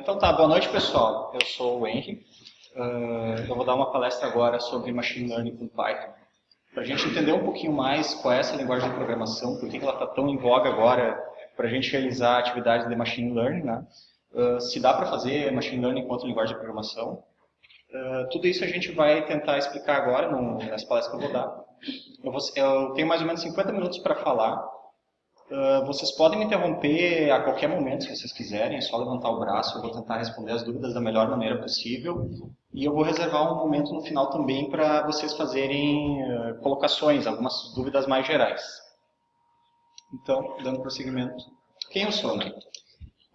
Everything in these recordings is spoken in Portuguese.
Uh, então tá, boa noite pessoal. Eu sou o Henry. Uh, eu vou dar uma palestra agora sobre Machine Learning com Python. Para a gente entender um pouquinho mais qual é essa linguagem de programação, por que ela está tão em voga agora para a gente realizar atividades de Machine Learning, né? Uh, se dá para fazer Machine Learning enquanto linguagem de programação. tudo isso a gente vai tentar explicar agora nessa palestra que eu vou dar. Eu, vou, eu tenho mais ou menos 50 minutos para falar, Uh, vocês podem me interromper a qualquer momento, se vocês quiserem, é só levantar o braço, eu vou tentar responder as dúvidas da melhor maneira possível. E eu vou reservar um momento no final também para vocês fazerem uh, colocações, algumas dúvidas mais gerais. Então, dando prosseguimento. Quem eu sou, né?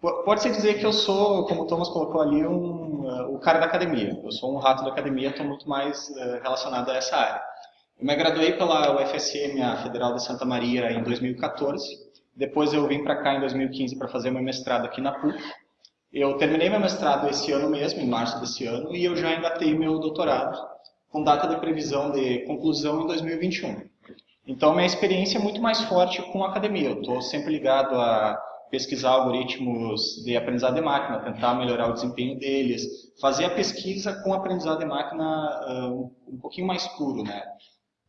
Pode-se dizer que eu sou, como o Thomas colocou ali, um, uh, o cara da academia. Eu sou um rato da academia, estou muito mais relacionado a essa área. Eu me graduei pela UFSM, a Federal de Santa Maria, em 2014 depois eu vim para cá em 2015 para fazer meu mestrado aqui na PUC. Eu terminei meu mestrado esse ano mesmo, em março desse ano, e eu já engatei meu doutorado, com data de previsão de conclusão em 2021. Então, minha experiência é muito mais forte com a academia. Eu estou sempre ligado a pesquisar algoritmos de aprendizado de máquina, tentar melhorar o desempenho deles, fazer a pesquisa com aprendizado de máquina uh, um pouquinho mais puro, né?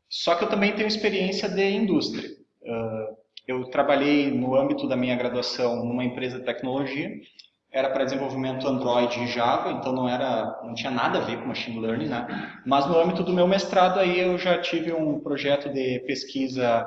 Só que eu também tenho experiência de indústria. Uh, eu trabalhei no âmbito da minha graduação numa empresa de tecnologia, era para desenvolvimento Android e Java, então não era, não tinha nada a ver com machine learning, né? Mas no âmbito do meu mestrado aí eu já tive um projeto de pesquisa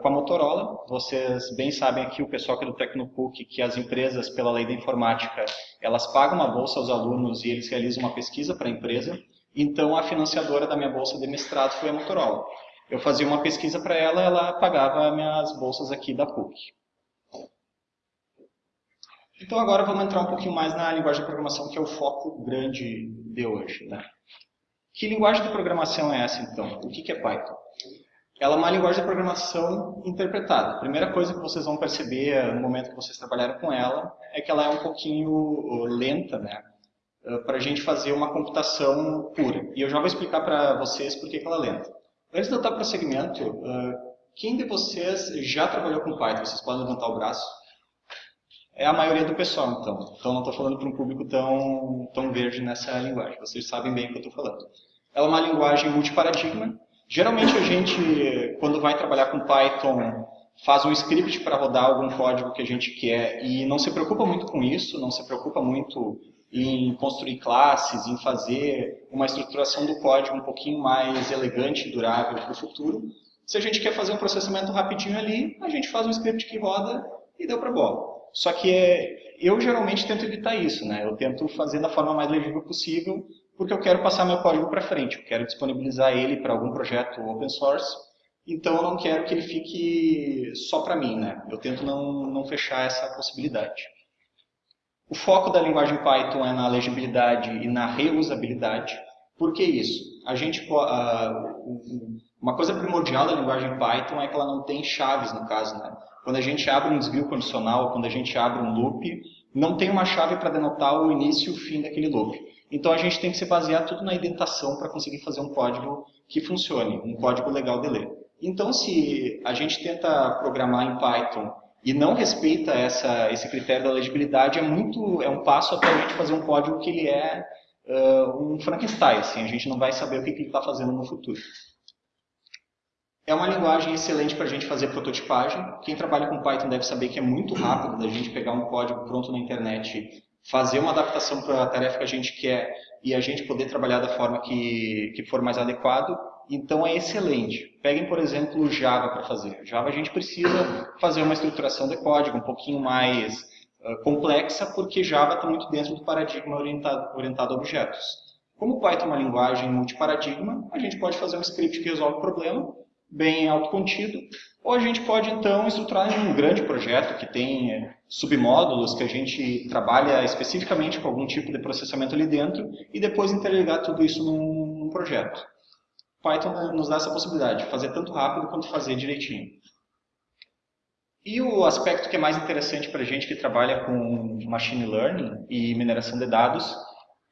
com a Motorola. Vocês bem sabem aqui o pessoal é do Tecnopuc que as empresas pela lei da informática elas pagam uma bolsa aos alunos e eles realizam uma pesquisa para a empresa. Então a financiadora da minha bolsa de mestrado foi a Motorola eu fazia uma pesquisa para ela, ela pagava minhas bolsas aqui da PUC. Então agora vamos entrar um pouquinho mais na linguagem de programação, que é o foco grande de hoje. Né? Que linguagem de programação é essa, então? O que é Python? Ela é uma linguagem de programação interpretada. A primeira coisa que vocês vão perceber no momento que vocês trabalharem com ela é que ela é um pouquinho lenta, né? para a gente fazer uma computação pura. E eu já vou explicar para vocês por que ela é lenta. Antes de eu dar prosseguimento, uh, quem de vocês já trabalhou com Python? Vocês podem levantar o braço? É a maioria do pessoal, então. Então não estou falando para um público tão, tão verde nessa linguagem. Vocês sabem bem o que eu estou falando. Ela é uma linguagem multiparadigma. Geralmente a gente, quando vai trabalhar com Python, faz um script para rodar algum código que a gente quer e não se preocupa muito com isso, não se preocupa muito em construir classes, em fazer uma estruturação do código um pouquinho mais elegante e durável para o futuro. Se a gente quer fazer um processamento rapidinho ali, a gente faz um script que roda e deu para bola. Só que é, eu geralmente tento evitar isso, né? Eu tento fazer da forma mais legível possível, porque eu quero passar meu código para frente, eu quero disponibilizar ele para algum projeto open source, então eu não quero que ele fique só para mim, né? Eu tento não, não fechar essa possibilidade. O foco da linguagem Python é na legibilidade e na reusabilidade. Por que isso? A gente, uma coisa primordial da linguagem Python é que ela não tem chaves, no caso. Né? Quando a gente abre um desvio condicional, quando a gente abre um loop, não tem uma chave para denotar o início e o fim daquele loop. Então a gente tem que se basear tudo na indentação para conseguir fazer um código que funcione, um código legal de ler. Então se a gente tenta programar em Python e não respeita essa, esse critério da legibilidade, é muito é um passo até a gente fazer um código que ele é uh, um Frankenstein, assim, a gente não vai saber o que, que ele está fazendo no futuro. É uma linguagem excelente para a gente fazer prototipagem. Quem trabalha com Python deve saber que é muito rápido da gente pegar um código pronto na internet, fazer uma adaptação para a tarefa que a gente quer e a gente poder trabalhar da forma que, que for mais adequado então é excelente. Peguem, por exemplo, o Java para fazer. Java a gente precisa fazer uma estruturação de código um pouquinho mais uh, complexa, porque Java está muito dentro do paradigma orientado, orientado a objetos. Como Python é uma linguagem multiparadigma, a gente pode fazer um script que resolve o problema, bem autocontido, ou a gente pode então estruturar em um grande projeto que tem submódulos que a gente trabalha especificamente com algum tipo de processamento ali dentro e depois interligar tudo isso num projeto. Python nos dá essa possibilidade de fazer tanto rápido quanto fazer direitinho. E o aspecto que é mais interessante para a gente que trabalha com machine learning e mineração de dados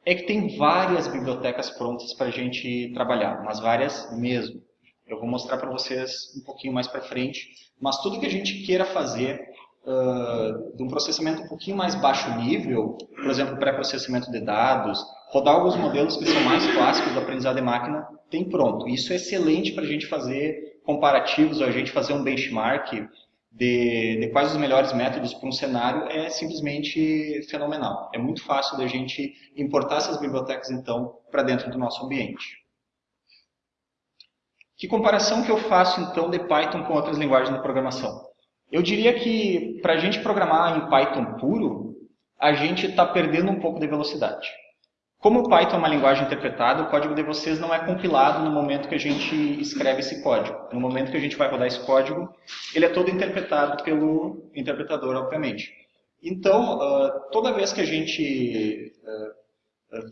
é que tem várias bibliotecas prontas para a gente trabalhar, mas várias mesmo. Eu vou mostrar para vocês um pouquinho mais para frente, mas tudo que a gente queira fazer de um processamento um pouquinho mais baixo nível, por exemplo, pré-processamento de dados, rodar alguns modelos que são mais clássicos do aprendizado de máquina, tem pronto. Isso é excelente para a gente fazer comparativos, a gente fazer um benchmark de, de quais os melhores métodos para um cenário, é simplesmente fenomenal. É muito fácil da gente importar essas bibliotecas, então, para dentro do nosso ambiente. Que comparação que eu faço, então, de Python com outras linguagens de programação? Eu diria que, para a gente programar em Python puro, a gente está perdendo um pouco de velocidade. Como o Python é uma linguagem interpretada, o código de vocês não é compilado no momento que a gente escreve esse código. No momento que a gente vai rodar esse código, ele é todo interpretado pelo interpretador, obviamente. Então, uh, toda vez que a gente uh, uh,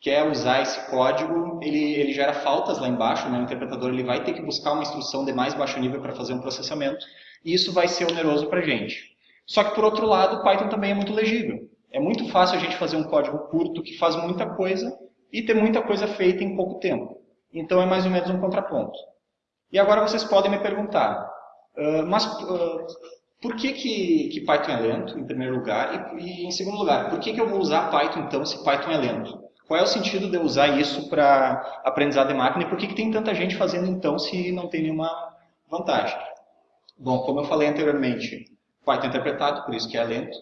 quer usar esse código, ele, ele gera faltas lá embaixo, né? o interpretador ele vai ter que buscar uma instrução de mais baixo nível para fazer um processamento, e isso vai ser oneroso para a gente. Só que, por outro lado, o Python também é muito legível. É muito fácil a gente fazer um código curto que faz muita coisa e ter muita coisa feita em pouco tempo. Então é mais ou menos um contraponto. E agora vocês podem me perguntar, uh, mas uh, por que, que, que, Python é lento, em primeiro lugar? E, e em segundo lugar, por que, que eu vou usar Python então se Python é lento? Qual é o sentido de eu usar isso para aprendizado de máquina e por que, que tem tanta gente fazendo então se não tem nenhuma vantagem? Bom, como eu falei anteriormente, Python é interpretado, por isso que é lento.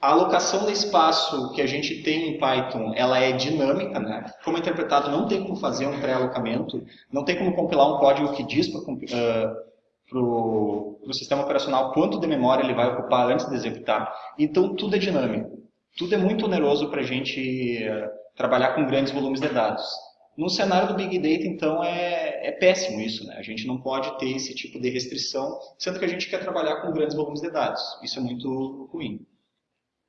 A alocação de espaço que a gente tem em Python, ela é dinâmica, né? Como é interpretado, não tem como fazer um pré-alocamento, não tem como compilar um código que diz para uh, o sistema operacional quanto de memória ele vai ocupar antes de executar. Então, tudo é dinâmico. Tudo é muito oneroso para a gente uh, trabalhar com grandes volumes de dados. No cenário do Big Data, então, é, é péssimo isso. Né? A gente não pode ter esse tipo de restrição, sendo que a gente quer trabalhar com grandes volumes de dados. Isso é muito ruim.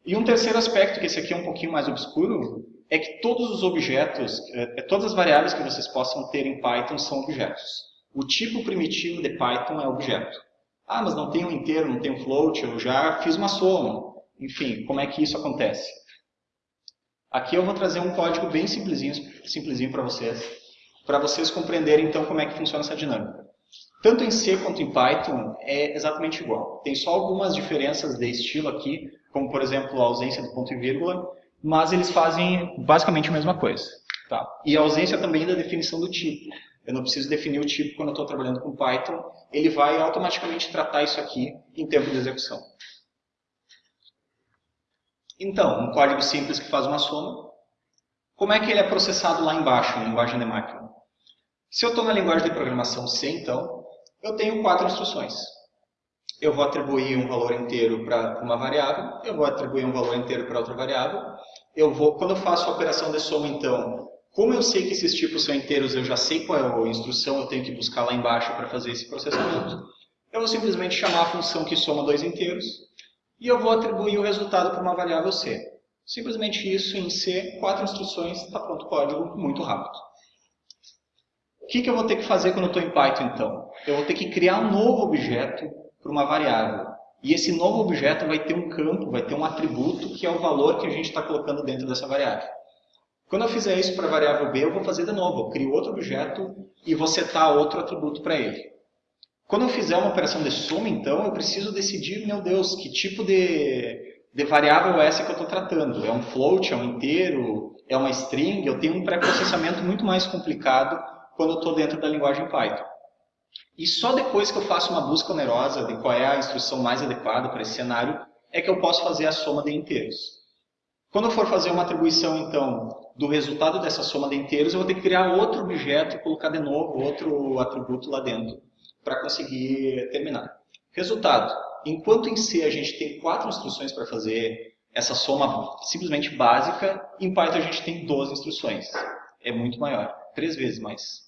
E um terceiro aspecto, que esse aqui é um pouquinho mais obscuro, é que todos os objetos, é, é, todas as variáveis que vocês possam ter em Python são objetos. O tipo primitivo de Python é objeto. Ah, mas não tem um inteiro, não tem um float, eu já fiz uma soma. Enfim, como é que isso acontece? Aqui eu vou trazer um código bem simplesinho, simplesinho para vocês, para vocês compreenderem então como é que funciona essa dinâmica. Tanto em C quanto em Python é exatamente igual. Tem só algumas diferenças de estilo aqui, como por exemplo a ausência do ponto e vírgula, mas eles fazem basicamente a mesma coisa. Tá? E a ausência também da definição do tipo. Eu não preciso definir o tipo quando eu estou trabalhando com Python, ele vai automaticamente tratar isso aqui em tempo de execução. Então, um código simples que faz uma soma, como é que ele é processado lá embaixo, em linguagem de máquina? Se eu estou na linguagem de programação C, então, eu tenho quatro instruções eu vou atribuir um valor inteiro para uma variável, eu vou atribuir um valor inteiro para outra variável. Eu vou, quando eu faço a operação de soma, então, como eu sei que esses tipos são inteiros, eu já sei qual é a instrução, eu tenho que buscar lá embaixo para fazer esse processamento. Eu vou simplesmente chamar a função que soma dois inteiros e eu vou atribuir o resultado para uma variável C. Simplesmente isso em C, quatro instruções, está pronto o código, muito rápido. O que, que eu vou ter que fazer quando estou em Python, então? Eu vou ter que criar um novo objeto para uma variável. E esse novo objeto vai ter um campo, vai ter um atributo que é o valor que a gente está colocando dentro dessa variável. Quando eu fizer isso para a variável B, eu vou fazer de novo. Eu crio outro objeto e vou setar outro atributo para ele. Quando eu fizer uma operação de soma, então, eu preciso decidir, meu Deus, que tipo de, de variável é essa que eu estou tratando. É um float, é um inteiro, é uma string? Eu tenho um pré-processamento muito mais complicado quando eu estou dentro da linguagem Python. E só depois que eu faço uma busca onerosa de qual é a instrução mais adequada para esse cenário, é que eu posso fazer a soma de inteiros. Quando eu for fazer uma atribuição, então, do resultado dessa soma de inteiros, eu vou ter que criar outro objeto e colocar de novo outro atributo lá dentro, para conseguir terminar. Resultado, enquanto em C a gente tem quatro instruções para fazer essa soma simplesmente básica, em Python a gente tem 12 instruções. É muito maior, três vezes mais.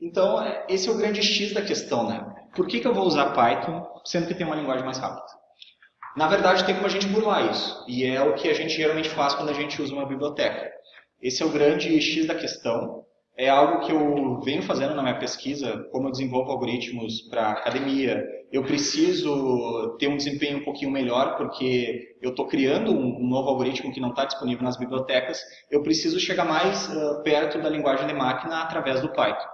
Então, esse é o grande X da questão, né? Por que, que eu vou usar Python, sendo que tem uma linguagem mais rápida? Na verdade, tem como a gente burlar isso, e é o que a gente geralmente faz quando a gente usa uma biblioteca. Esse é o grande X da questão, é algo que eu venho fazendo na minha pesquisa, como eu desenvolvo algoritmos para academia, eu preciso ter um desempenho um pouquinho melhor, porque eu estou criando um novo algoritmo que não está disponível nas bibliotecas, eu preciso chegar mais uh, perto da linguagem de máquina através do Python.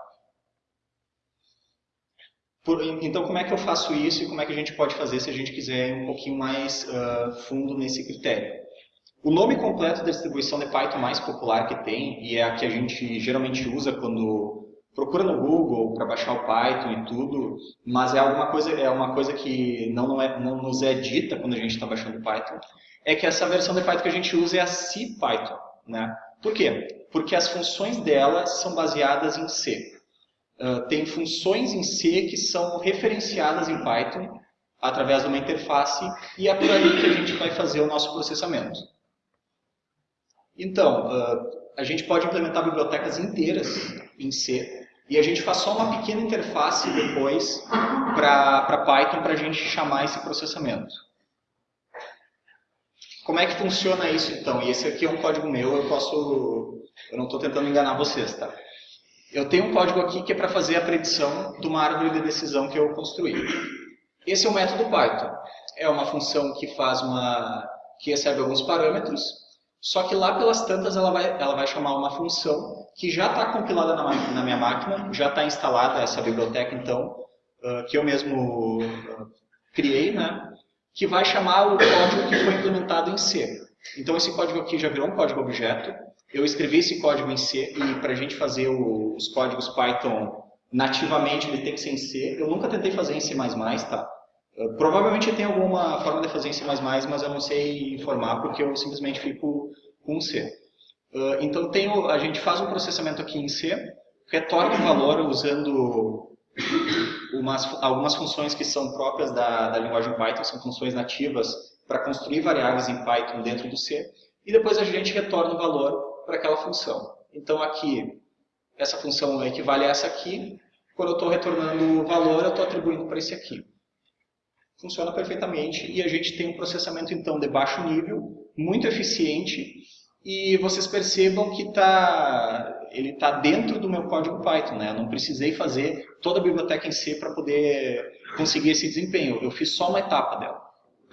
Por, então, como é que eu faço isso e como é que a gente pode fazer se a gente quiser ir um pouquinho mais uh, fundo nesse critério? O nome completo da distribuição de Python mais popular que tem, e é a que a gente geralmente usa quando procura no Google para baixar o Python e tudo, mas é alguma coisa, é uma coisa que não, não, é, não nos é dita quando a gente está baixando o Python, é que essa versão de Python que a gente usa é a CPython. Né? Por quê? Porque as funções dela são baseadas em C. Uh, tem funções em C que são referenciadas em Python através de uma interface e é por aí que a gente vai fazer o nosso processamento. Então, uh, a gente pode implementar bibliotecas inteiras em C e a gente faz só uma pequena interface depois para Python para a gente chamar esse processamento. Como é que funciona isso então? E esse aqui é um código meu, eu posso... Eu não estou tentando enganar vocês, tá? Eu tenho um código aqui que é para fazer a predição de uma árvore de decisão que eu construí. Esse é o método Python. É uma função que faz uma... que recebe alguns parâmetros, só que lá pelas tantas ela vai, ela vai chamar uma função que já está compilada na, na, minha máquina, já está instalada essa biblioteca então, uh, que eu mesmo uh, criei, né? que vai chamar o código que foi implementado em C. Então esse código aqui já virou um código objeto, eu escrevi esse código em C e para a gente fazer o, os códigos Python nativamente ele tem que ser em C. Eu nunca tentei fazer em C++, tá? Uh, provavelmente tem alguma forma de fazer em C++, mas eu não sei informar porque eu simplesmente fico com C. Uh, então tenho, a gente faz um processamento aqui em C, retorna o valor usando umas, algumas funções que são próprias da, da linguagem Python, são funções nativas para construir variáveis em Python dentro do C, e depois a gente retorna o valor para aquela função. Então aqui, essa função equivale a essa aqui. Quando eu estou retornando o valor, eu estou atribuindo para esse aqui. Funciona perfeitamente e a gente tem um processamento então de baixo nível, muito eficiente, e vocês percebam que tá, ele está dentro do meu código Python. Né? Eu não precisei fazer toda a biblioteca em C para poder conseguir esse desempenho. Eu fiz só uma etapa dela.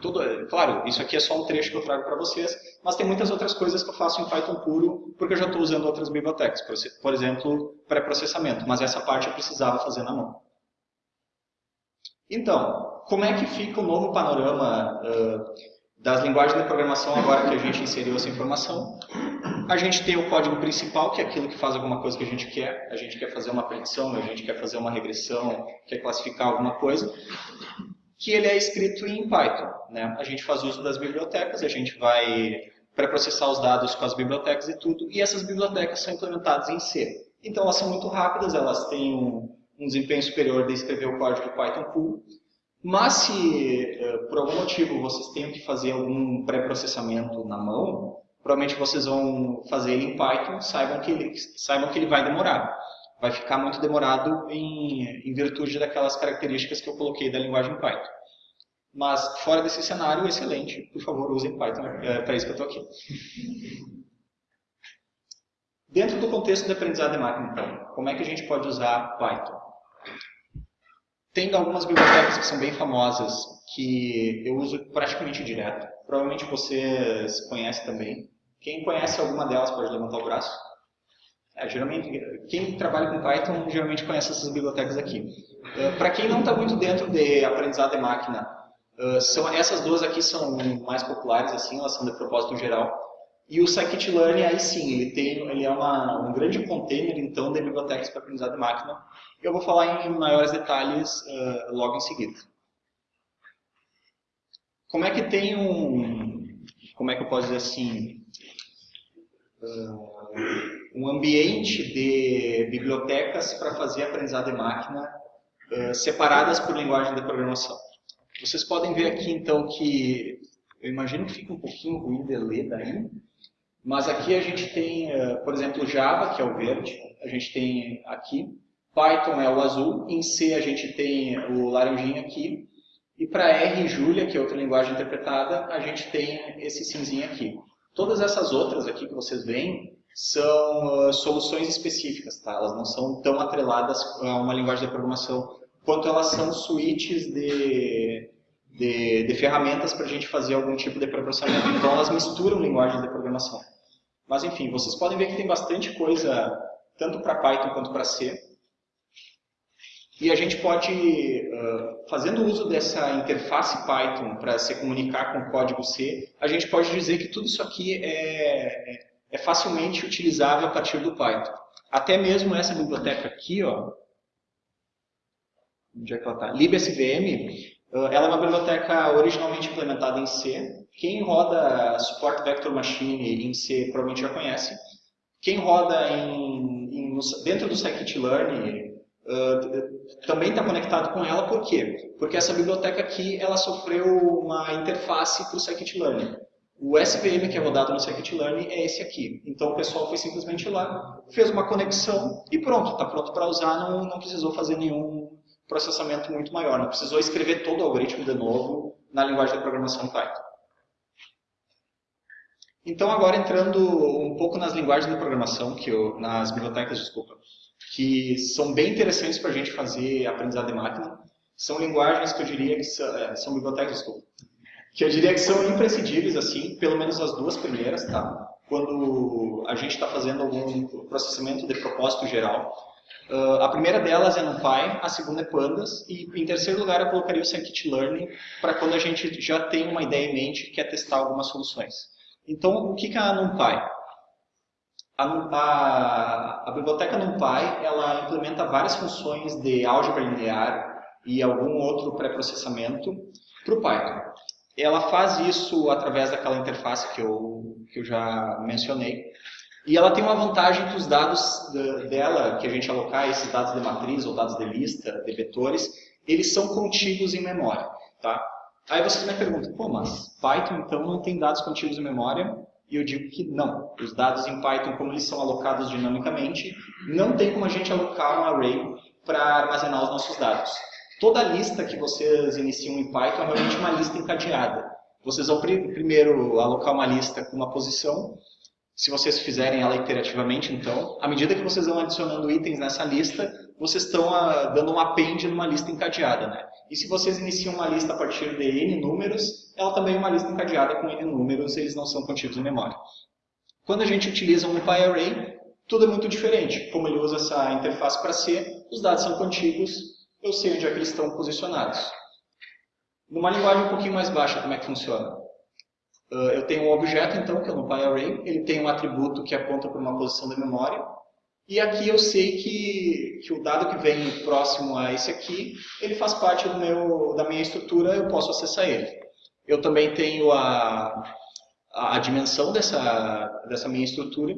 Tudo, claro, isso aqui é só um trecho que eu trago para vocês, mas tem muitas outras coisas que eu faço em Python puro, porque eu já estou usando outras bibliotecas, por exemplo, pré-processamento, mas essa parte eu precisava fazer na mão. Então, como é que fica o novo panorama uh, das linguagens de programação agora que a gente inseriu essa informação? A gente tem o código principal, que é aquilo que faz alguma coisa que a gente quer. A gente quer fazer uma predição, a gente quer fazer uma regressão, quer classificar alguma coisa que ele é escrito em Python. Né? A gente faz uso das bibliotecas, a gente vai pré-processar os dados com as bibliotecas e tudo, e essas bibliotecas são implementadas em C. Então elas são muito rápidas, elas têm um, um desempenho superior de escrever o código Python puro, mas se eh, por algum motivo vocês tenham que fazer algum pré-processamento na mão, provavelmente vocês vão fazer ele em Python, saibam que ele, saibam que ele vai demorar vai ficar muito demorado em, em virtude daquelas características que eu coloquei da linguagem Python. Mas, fora desse cenário, excelente. Por favor, usem Python. É para isso que eu estou aqui. Dentro do contexto de aprendizado de máquina, então, como é que a gente pode usar Python? Tem algumas bibliotecas que são bem famosas, que eu uso praticamente direto. Provavelmente vocês conhecem também. Quem conhece alguma delas pode levantar o braço. É, geralmente, quem trabalha com Python geralmente conhece essas bibliotecas aqui. Uh, Para quem não está muito dentro de aprendizado de máquina, uh, são, essas duas aqui são mais populares, assim, elas são de propósito geral. E o scikit-learn, aí sim, ele, tem, ele é uma, um grande container, então, de bibliotecas para aprendizado de máquina. Eu vou falar em maiores detalhes uh, logo em seguida. Como é que tem um... Como é que eu posso dizer assim... Uh, um ambiente de bibliotecas para fazer aprendizado de máquina uh, separadas por linguagem de programação. Vocês podem ver aqui, então, que eu imagino que fica um pouquinho ruim de ler daí, mas aqui a gente tem, uh, por exemplo, Java, que é o verde, a gente tem aqui, Python é o azul, em C a gente tem o laranjinha aqui, e para R e Julia, que é outra linguagem interpretada, a gente tem esse cinzinho aqui. Todas essas outras aqui que vocês veem, são uh, soluções específicas, tá? Elas não são tão atreladas a uma linguagem de programação quanto elas são suítes de, de, de ferramentas para a gente fazer algum tipo de processamento. Então elas misturam linguagens de programação. Mas enfim, vocês podem ver que tem bastante coisa, tanto para Python quanto para C. E a gente pode, fazendo uso dessa interface Python para se comunicar com o código C, a gente pode dizer que tudo isso aqui é, é, é facilmente utilizável a partir do Python. Até mesmo essa biblioteca aqui, ó, onde é que ela está? LibSVM, ela é uma biblioteca originalmente implementada em C. Quem roda Support Vector Machine em C provavelmente já conhece. Quem roda em, em, dentro do scikit-learn uh, também está conectado com ela, por quê? Porque essa biblioteca aqui ela sofreu uma interface para o scikit-learn. O SVM que é rodado no scikit-learn é esse aqui. Então o pessoal foi simplesmente lá, fez uma conexão e pronto, está pronto para usar, não, não precisou fazer nenhum processamento muito maior. Não precisou escrever todo o algoritmo de novo na linguagem de programação Python. Então, agora entrando um pouco nas linguagens de programação, que eu, nas bibliotecas, desculpa, que são bem interessantes para a gente fazer aprendizado de máquina. São linguagens que eu diria que são, é, são bibliotecas, desculpa, que eu diria que são imprescindíveis, assim, pelo menos as duas primeiras, tá? Quando a gente está fazendo algum processamento de propósito geral, Uh, a primeira delas é NumPy, a segunda é Pandas, e em terceiro lugar eu colocaria o Scikit-Learn para quando a gente já tem uma ideia em mente e quer testar algumas soluções. Então, o que é a NumPy? A, a, a biblioteca NumPy ela implementa várias funções de álgebra linear e algum outro pré-processamento para o Python. Ela faz isso através daquela interface que eu, que eu já mencionei, e ela tem uma vantagem que os dados dela, que a gente alocar, esses dados de matriz ou dados de lista, de vetores, eles são contíguos em memória. Tá? Aí vocês me perguntam, pô, mas Python então não tem dados contíguos em memória? E eu digo que não. Os dados em Python, como eles são alocados dinamicamente, não tem como a gente alocar um array para armazenar os nossos dados. Toda lista que vocês iniciam em Python é realmente uma lista encadeada. Vocês vão primeiro alocar uma lista com uma posição, se vocês fizerem ela iterativamente, então, à medida que vocês vão adicionando itens nessa lista, vocês estão uh, dando um append numa lista encadeada. Né? E se vocês iniciam uma lista a partir de n números, ela também é uma lista encadeada com n números, eles não são contidos em memória. Quando a gente utiliza um PyArray, tudo é muito diferente. Como ele usa essa interface para C, os dados são contíguos, eu sei onde é que eles estão posicionados. Numa linguagem um pouquinho mais baixa, como é que funciona? Uh, eu tenho um objeto, então, que é no PyArray, ele tem um atributo que aponta para uma posição da memória, e aqui eu sei que, que o dado que vem próximo a esse aqui, ele faz parte do meu, da minha estrutura, eu posso acessar ele. Eu também tenho a, a, a dimensão dessa, dessa minha estrutura,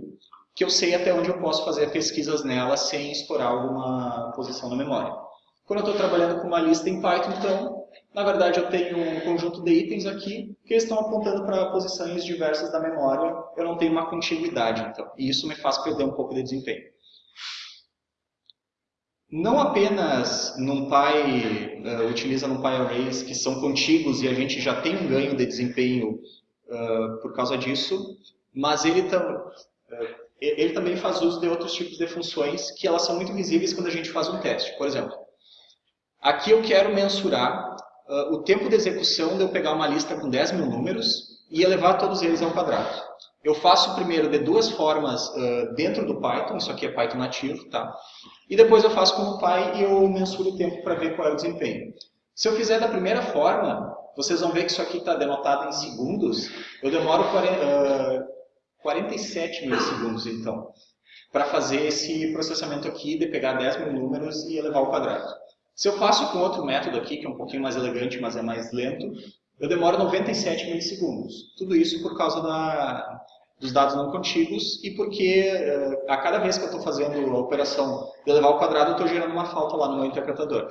que eu sei até onde eu posso fazer pesquisas nela sem explorar alguma posição na memória. Quando eu estou trabalhando com uma lista em Python, então, na verdade, eu tenho um conjunto de itens aqui que estão apontando para posições diversas da memória. Eu não tenho uma continuidade, então. E isso me faz perder um pouco de desempenho. Não apenas NumPy uh, utiliza NumPy Arrays que são contíguos e a gente já tem um ganho de desempenho uh, por causa disso, mas ele, tam, uh, ele também faz uso de outros tipos de funções que elas são muito visíveis quando a gente faz um teste. Por exemplo, aqui eu quero mensurar uh, o tempo de execução de eu pegar uma lista com 10 mil números e elevar todos eles ao quadrado. Eu faço primeiro de duas formas uh, dentro do Python, isso aqui é Python nativo, tá? E depois eu faço com o Py e eu mensuro o tempo para ver qual é o desempenho. Se eu fizer da primeira forma, vocês vão ver que isso aqui está denotado em segundos. Eu demoro 40, uh, 47 milissegundos, então, para fazer esse processamento aqui de pegar 10 mil números e elevar ao quadrado. Se eu faço com outro método aqui, que é um pouquinho mais elegante, mas é mais lento, eu demoro 97 milissegundos. Tudo isso por causa da, dos dados não contíguos e porque uh, a cada vez que eu estou fazendo a operação de elevar ao quadrado, eu estou gerando uma falta lá no meu interpretador.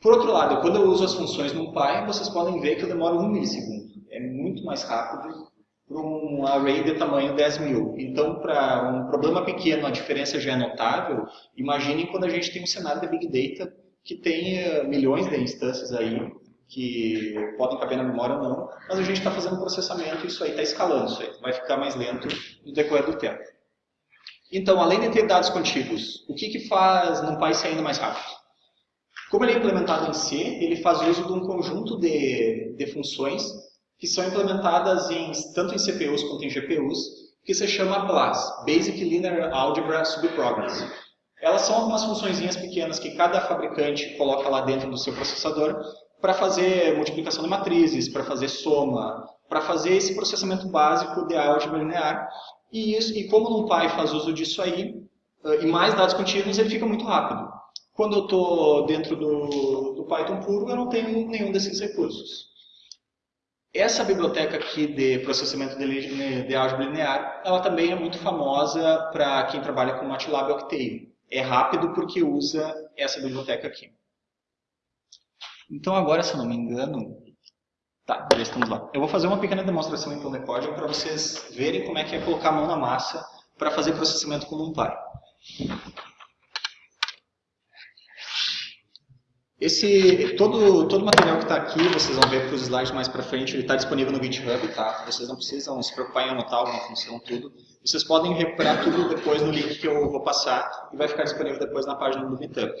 Por outro lado, quando eu uso as funções NumPy, vocês podem ver que eu demoro 1 milissegundo. É muito mais rápido para um array de tamanho 10 mil. Então, para um problema pequeno, a diferença já é notável. Imaginem quando a gente tem um cenário de Big Data que tem uh, milhões de instâncias aí que podem caber na memória ou não, mas a gente está fazendo processamento e isso aí está escalando, isso aí vai ficar mais lento no decorrer do tempo. Então, além de ter dados contíguos, o que, que faz NumPy ser ainda mais rápido? Como ele é implementado em C, ele faz uso de um conjunto de, de funções que são implementadas em, tanto em CPUs quanto em GPUs, que se chama BLAS, Basic Linear Algebra Subprograms. Elas são algumas funçõezinhas pequenas que cada fabricante coloca lá dentro do seu processador para fazer multiplicação de matrizes, para fazer soma, para fazer esse processamento básico de álgebra linear. E, isso, e como o NumPy faz uso disso aí, e mais dados contínuos, ele fica muito rápido. Quando eu estou dentro do, do Python puro, eu não tenho nenhum desses recursos. Essa biblioteca aqui de processamento de, de álgebra linear, ela também é muito famosa para quem trabalha com MATLAB Octave. É rápido porque usa essa biblioteca aqui. Então agora, se eu não me engano, tá, já estamos lá. Eu vou fazer uma pequena demonstração então de para vocês verem como é que é colocar a mão na massa para fazer processamento com NumPy. Esse, todo, todo o material que está aqui, vocês vão ver para os slides mais para frente, ele está disponível no GitHub, tá? Vocês não precisam se preocupar em anotar alguma função, tudo. Vocês podem recuperar tudo depois no link que eu vou passar e vai ficar disponível depois na página do GitHub.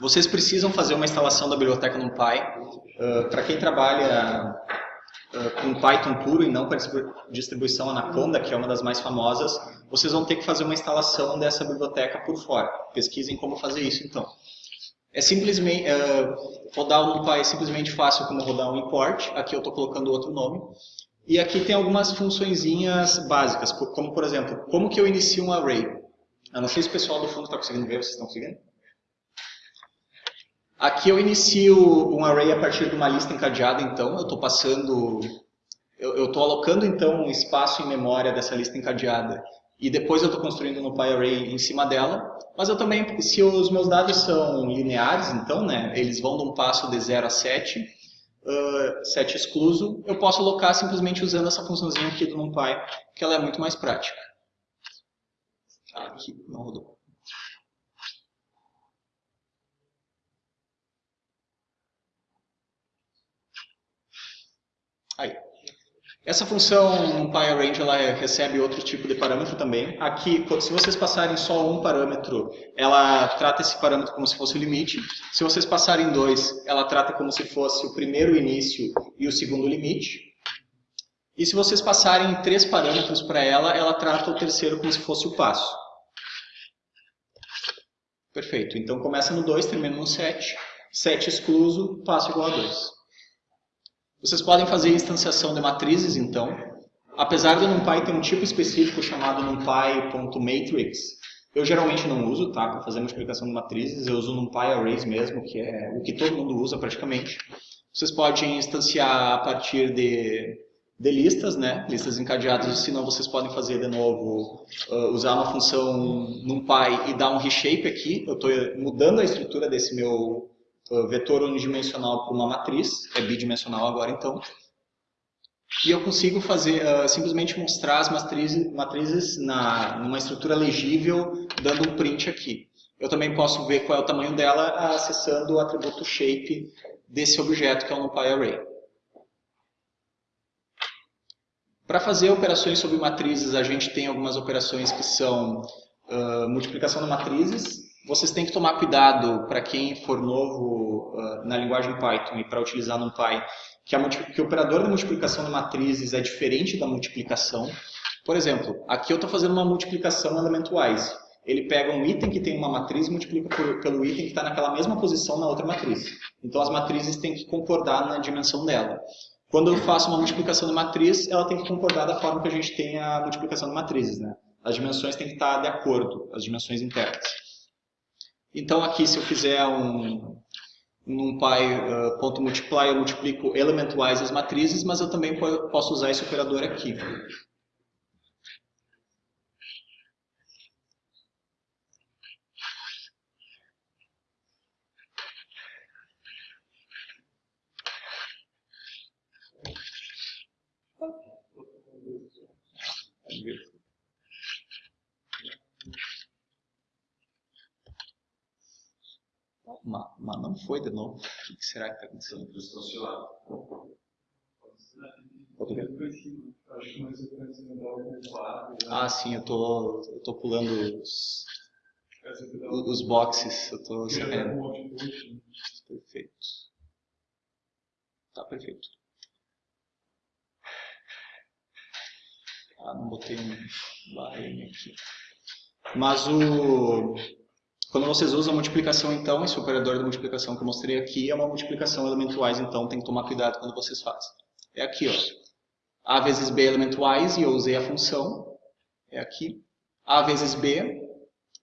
Vocês precisam fazer uma instalação da biblioteca NumPy. Uh, para quem trabalha com Python puro e não com a distribuição Anaconda, que é uma das mais famosas, vocês vão ter que fazer uma instalação dessa biblioteca por fora. Pesquisem como fazer isso, então. É simplesmente, uh, rodar o NumPy é simplesmente fácil como rodar um import, aqui eu estou colocando outro nome, e aqui tem algumas funçõezinhas básicas, como por exemplo, como que eu inicio um array? Eu não sei se o pessoal do fundo está conseguindo ver, vocês estão conseguindo? Aqui eu inicio um array a partir de uma lista encadeada, então eu estou passando, eu estou alocando então um espaço em memória dessa lista encadeada e depois eu estou construindo no PyArray em cima dela, mas eu também, se os meus dados são lineares, então, né, eles vão de um passo de 0 a 7, uh, 7 excluso, eu posso alocar simplesmente usando essa funçãozinha aqui do NumPy, que ela é muito mais prática. Aqui, não rodou. Aí. Essa função PyArrange ela recebe outro tipo de parâmetro também. Aqui, se vocês passarem só um parâmetro, ela trata esse parâmetro como se fosse o limite. Se vocês passarem dois, ela trata como se fosse o primeiro início e o segundo limite. E se vocês passarem três parâmetros para ela, ela trata o terceiro como se fosse o passo. Perfeito. Então começa no 2, termina no 7. 7 excluso, passo igual a 2. Vocês podem fazer instanciação de matrizes, então. Apesar do NumPy ter um tipo específico chamado numpy.matrix, eu geralmente não uso, tá? Para fazer multiplicação de matrizes, eu uso NumPy Arrays mesmo, que é o que todo mundo usa praticamente. Vocês podem instanciar a partir de, de listas, né? Listas encadeadas, se não vocês podem fazer de novo, uh, usar uma função NumPy e dar um reshape aqui. Eu estou mudando a estrutura desse meu vetor unidimensional para uma matriz, é bidimensional agora então, e eu consigo fazer uh, simplesmente mostrar as matrizes, matrizes na, numa estrutura legível, dando um print aqui. Eu também posso ver qual é o tamanho dela acessando o atributo shape desse objeto que é o NumPy Array. Para fazer operações sobre matrizes, a gente tem algumas operações que são uh, multiplicação de matrizes, vocês têm que tomar cuidado para quem for novo uh, na linguagem Python e para utilizar NumPy, que, a, que o operador de multiplicação de matrizes é diferente da multiplicação. Por exemplo, aqui eu estou fazendo uma multiplicação elementwise. Ele pega um item que tem uma matriz e multiplica por, pelo item que está naquela mesma posição na outra matriz. Então as matrizes têm que concordar na dimensão dela. Quando eu faço uma multiplicação de matriz, ela tem que concordar da forma que a gente tem a multiplicação de matrizes. Né? As dimensões têm que estar de acordo, as dimensões internas. Então aqui se eu fizer um, um uh, ponto multiply, eu multiplico elementwise as matrizes, mas eu também posso usar esse operador aqui. Mas, mas não foi de novo. O que será que está acontecendo? Ah, sim, eu tô, eu tô pulando os, os boxes. Eu tô sabendo. Perfeito. Tá perfeito. Ah, não botei um barreme aqui. Mas o, quando vocês usam multiplicação, então, esse operador de multiplicação que eu mostrei aqui é uma multiplicação elementwise, então tem que tomar cuidado quando vocês fazem. É aqui, ó. A vezes B elementwise, e eu usei a função, é aqui. A vezes B,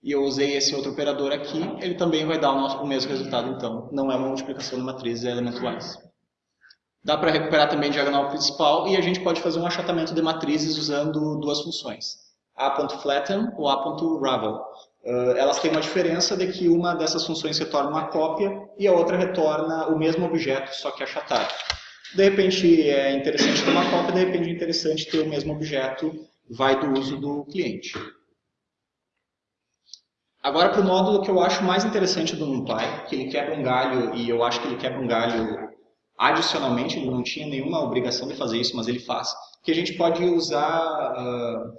e eu usei esse outro operador aqui, ele também vai dar o, nosso, o mesmo resultado, então. Não é uma multiplicação de matrizes, é elementwise. Dá para recuperar também a diagonal principal, e a gente pode fazer um achatamento de matrizes usando duas funções. A.flatten ou A.ravel. Uh, elas têm uma diferença de que uma dessas funções retorna uma cópia e a outra retorna o mesmo objeto, só que achatado. De repente é interessante ter uma cópia, de repente é interessante ter o mesmo objeto, vai do uso do cliente. Agora para o módulo que eu acho mais interessante do NumPy, que ele quebra um galho, e eu acho que ele quebra um galho adicionalmente, ele não tinha nenhuma obrigação de fazer isso, mas ele faz, que a gente pode usar uh,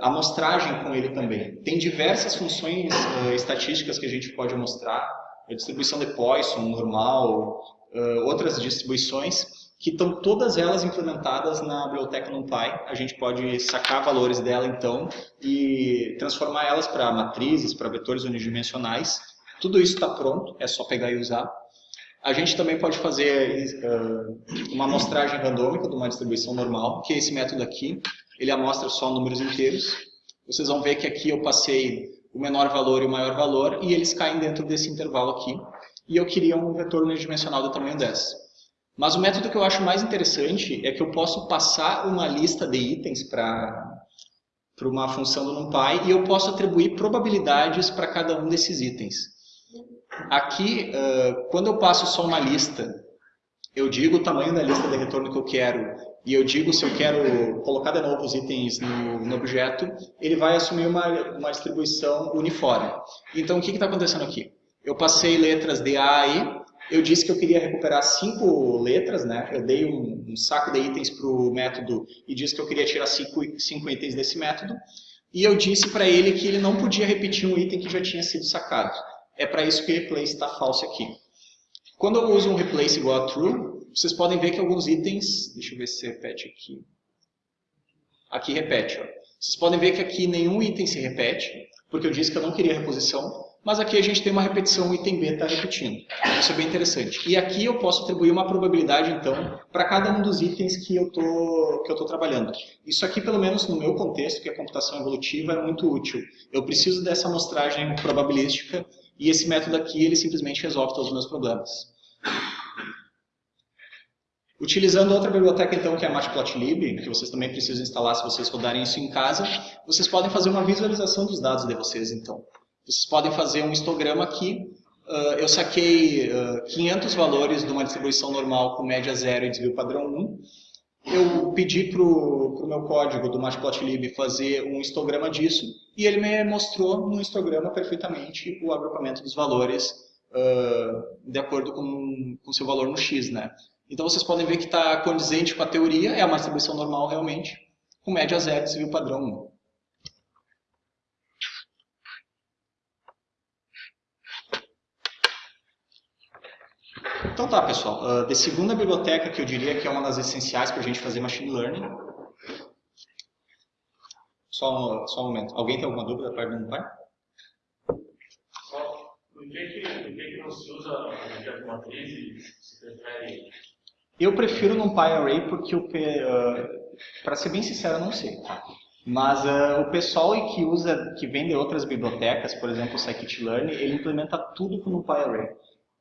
amostragem com ele também. Tem diversas funções uh, estatísticas que a gente pode mostrar, a distribuição de Poisson, normal, uh, outras distribuições, que estão todas elas implementadas na biblioteca NumPy. A gente pode sacar valores dela, então, e transformar elas para matrizes, para vetores unidimensionais. Tudo isso está pronto, é só pegar e usar. A gente também pode fazer uh, uma amostragem randômica de uma distribuição normal, que é esse método aqui ele amostra só números inteiros. Vocês vão ver que aqui eu passei o menor valor e o maior valor, e eles caem dentro desse intervalo aqui. E eu queria um vetor unidimensional do tamanho 10. Mas o método que eu acho mais interessante é que eu posso passar uma lista de itens para para uma função do NumPy e eu posso atribuir probabilidades para cada um desses itens. Aqui, quando eu passo só uma lista, eu digo o tamanho da lista de retorno que eu quero e eu digo se eu quero colocar de novo os itens no, no objeto, ele vai assumir uma, uma distribuição uniforme. Então, o que está acontecendo aqui? Eu passei letras de A a eu disse que eu queria recuperar cinco letras, né? eu dei um, um saco de itens para o método e disse que eu queria tirar cinco, cinco itens desse método, e eu disse para ele que ele não podia repetir um item que já tinha sido sacado. É para isso que o replace está falso aqui. Quando eu uso um replace igual a true, vocês podem ver que alguns itens, deixa eu ver se repete aqui. Aqui repete, ó. Vocês podem ver que aqui nenhum item se repete, porque eu disse que eu não queria reposição, mas aqui a gente tem uma repetição, o item B está repetindo. Isso é bem interessante. E aqui eu posso atribuir uma probabilidade, então, para cada um dos itens que eu estou trabalhando. Isso aqui, pelo menos no meu contexto, que é computação evolutiva, é muito útil. Eu preciso dessa amostragem probabilística e esse método aqui, ele simplesmente resolve todos os meus problemas. Utilizando outra biblioteca, então, que é a Matplotlib, que vocês também precisam instalar se vocês rodarem isso em casa, vocês podem fazer uma visualização dos dados de vocês, então. Vocês podem fazer um histograma aqui. Uh, eu saquei uh, 500 valores de uma distribuição normal com média zero e desvio padrão 1. Eu pedi para o meu código do Matplotlib fazer um histograma disso, e ele me mostrou no histograma perfeitamente o agrupamento dos valores uh, de acordo com o seu valor no x, né? Então vocês podem ver que está condizente com a teoria, é uma distribuição normal realmente, com média zero, e o padrão 1. Então tá, pessoal. Uh, de segunda biblioteca, que eu diria que é uma das essenciais para a gente fazer machine learning. Só um, só um momento. Alguém tem alguma dúvida para perguntar? Por que, que, por que, que não se usa a matriz e se prefere eu prefiro no PyArray porque, uh, para ser bem sincero, eu não sei. Mas uh, o pessoal que usa, que vende outras bibliotecas, por exemplo o scikit-learn, ele implementa tudo com o PyArray.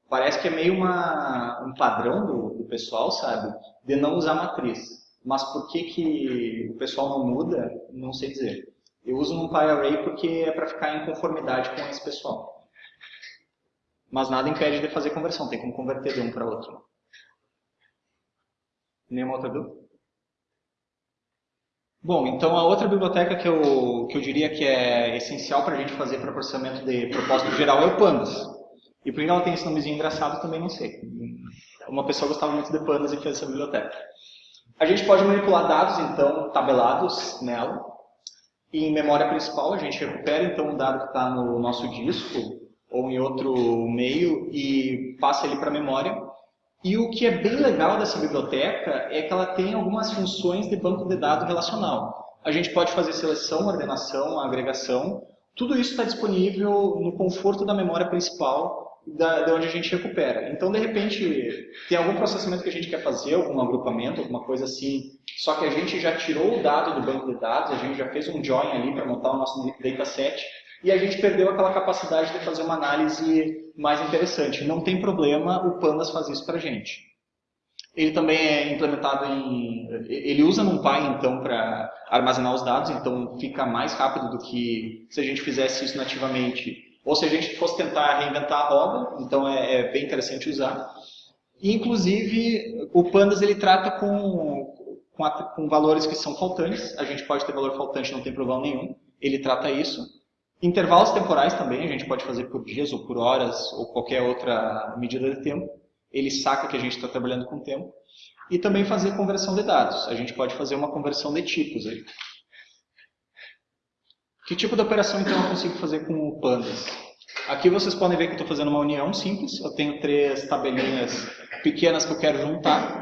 Parece que é meio uma, um padrão do, do, pessoal, sabe, de não usar matriz. Mas por que, que o pessoal não muda, não sei dizer. Eu uso no PyArray porque é para ficar em conformidade com esse pessoal. Mas nada impede de fazer conversão, tem como converter de um para outro. Nenhuma outra dúvida? Bom, então a outra biblioteca que eu, que eu diria que é essencial para a gente fazer para processamento de propósito geral é o Pandas. E por que ela tem esse nomezinho engraçado também não sei. Uma pessoa gostava muito de Pandas e fez essa biblioteca. A gente pode manipular dados, então, tabelados nela. E em memória principal a gente recupera então o dado que está no nosso disco ou em outro meio e passa ele para a memória e o que é bem legal dessa biblioteca é que ela tem algumas funções de banco de dados relacional. A gente pode fazer seleção, ordenação, agregação, Tudo isso está disponível no conforto da memória principal da, de onde a gente recupera. Então, de repente, tem algum processamento que a gente quer fazer, algum agrupamento, alguma coisa assim, só que a gente já tirou o dado do banco de dados, a gente já fez um join ali para montar o nosso dataset, e a gente perdeu aquela capacidade de fazer uma análise mais interessante. Não tem problema o Pandas fazer isso para a gente. Ele também é implementado em... Ele usa NumPy, então, para armazenar os dados, então fica mais rápido do que se a gente fizesse isso nativamente. Ou se a gente fosse tentar reinventar a roda, então é, é bem interessante usar. E, inclusive, o Pandas ele trata com, com, a, com valores que são faltantes. A gente pode ter valor faltante, não tem problema nenhum. Ele trata isso. Intervalos temporais também, a gente pode fazer por dias ou por horas ou qualquer outra medida de tempo. Ele saca que a gente está trabalhando com tempo. E também fazer conversão de dados. A gente pode fazer uma conversão de tipos aí. Que tipo de operação então eu consigo fazer com o Pandas? Aqui vocês podem ver que eu estou fazendo uma união simples. Eu tenho três tabelinhas pequenas que eu quero juntar.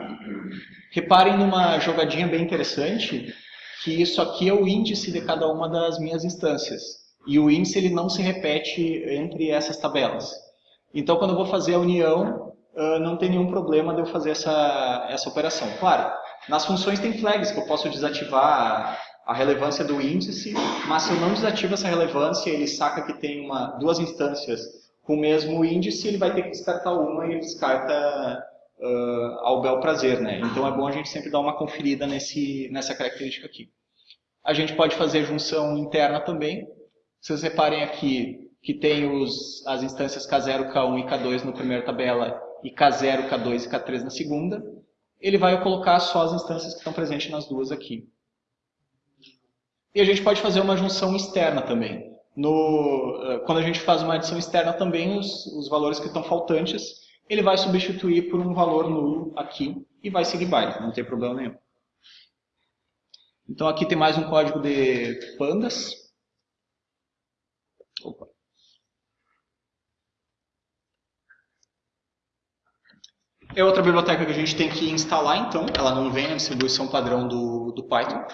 Reparem numa jogadinha bem interessante, que isso aqui é o índice de cada uma das minhas instâncias. E o índice ele não se repete entre essas tabelas. Então, quando eu vou fazer a união, não tem nenhum problema de eu fazer essa, essa operação. Claro, nas funções tem flags que eu posso desativar a relevância do índice, mas se eu não desativo essa relevância, ele saca que tem uma, duas instâncias com o mesmo índice, ele vai ter que descartar uma e ele descarta uh, ao bel prazer. Né? Então é bom a gente sempre dar uma conferida nesse, nessa característica aqui. A gente pode fazer junção interna também, vocês reparem aqui que tem os, as instâncias K0, K1 e K2 na primeira tabela e K0, K2 e K3 na segunda. Ele vai colocar só as instâncias que estão presentes nas duas aqui. E a gente pode fazer uma junção externa também. No, eh, quando a gente faz uma adição externa também, os, os valores que estão faltantes, ele vai substituir por um valor nulo aqui e vai seguir baile, não tem problema nenhum. Então aqui tem mais um código de pandas. Opa. É outra biblioteca que a gente tem que instalar, então. Ela não vem na distribuição padrão do, do Python.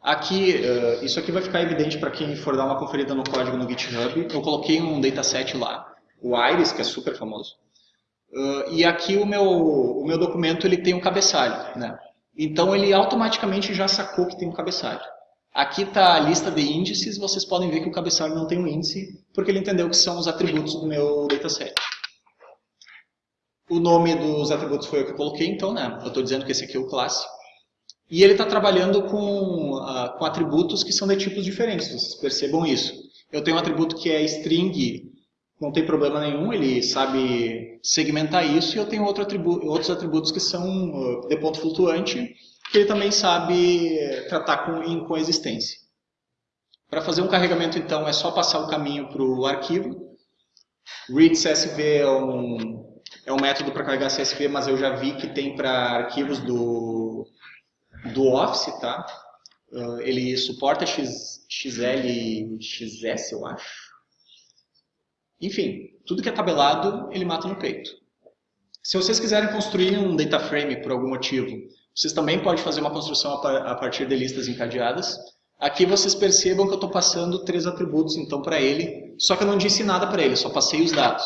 Aqui, uh, isso aqui vai ficar evidente para quem for dar uma conferida no código no GitHub. Eu coloquei um dataset lá, o Iris, que é super famoso. Uh, e aqui o meu, o meu documento ele tem um cabeçalho. Né? Então ele automaticamente já sacou que tem um cabeçalho. Aqui está a lista de índices, vocês podem ver que o cabeçalho não tem um índice, porque ele entendeu que são os atributos do meu dataset. O nome dos atributos foi o que eu coloquei, então, né? Eu estou dizendo que esse aqui é o classe. E ele está trabalhando com, uh, com atributos que são de tipos diferentes, vocês percebam isso. Eu tenho um atributo que é string, não tem problema nenhum, ele sabe segmentar isso, e eu tenho outro atributo, outros atributos que são uh, de ponto flutuante, que ele também sabe tratar com, em coexistência. Para fazer um carregamento, então, é só passar o caminho para o arquivo. Read CSV é um, é um método para carregar CSV, mas eu já vi que tem para arquivos do, do Office, tá? Uh, ele suporta X, XL e XS, eu acho. Enfim, tudo que é tabelado, ele mata no peito. Se vocês quiserem construir um data frame por algum motivo, vocês também podem fazer uma construção a partir de listas encadeadas. Aqui vocês percebam que eu estou passando três atributos então para ele, só que eu não disse nada para ele, só passei os dados.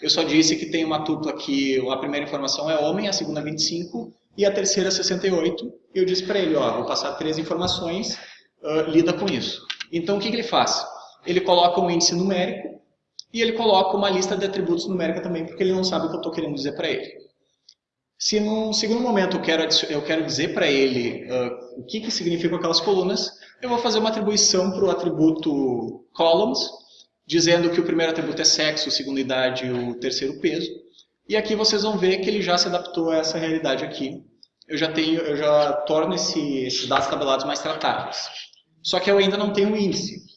Eu só disse que tem uma tupla que a primeira informação é homem, a segunda 25 e a terceira 68. E eu disse para ele, ó, vou passar três informações, uh, lida com isso. Então o que, que ele faz? Ele coloca um índice numérico e ele coloca uma lista de atributos numérica também, porque ele não sabe o que eu estou querendo dizer para ele. Se num segundo momento eu quero, eu quero dizer para ele uh, o que, que significam aquelas colunas, eu vou fazer uma atribuição para o atributo columns, dizendo que o primeiro atributo é sexo, o segundo idade e o terceiro peso. E aqui vocês vão ver que ele já se adaptou a essa realidade aqui. Eu já, tenho, eu já torno esse, esses dados tabelados mais tratáveis. Só que eu ainda não tenho índice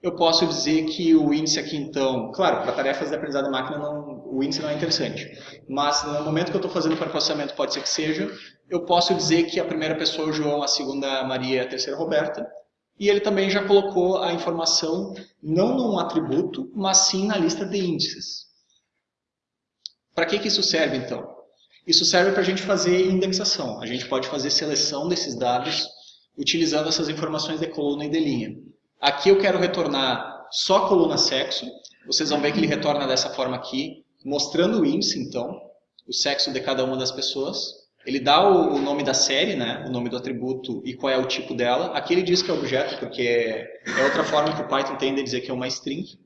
eu posso dizer que o índice aqui, então, claro, para tarefas de aprendizado de máquina não, o índice não é interessante, mas no momento que eu estou fazendo para processamento pode ser que seja, eu posso dizer que a primeira pessoa é o João, a segunda Maria e a terceira Roberta, e ele também já colocou a informação não num atributo, mas sim na lista de índices. Para que, que isso serve, então? Isso serve para a gente fazer indexação. A gente pode fazer seleção desses dados utilizando essas informações de coluna e de linha. Aqui eu quero retornar só a coluna sexo. Vocês vão ver que ele retorna dessa forma aqui, mostrando o índice, então, o sexo de cada uma das pessoas. Ele dá o, o, nome da série, né, o nome do atributo e qual é o tipo dela. Aqui ele diz que é objeto, porque é outra forma que o Python tem de dizer que é uma string.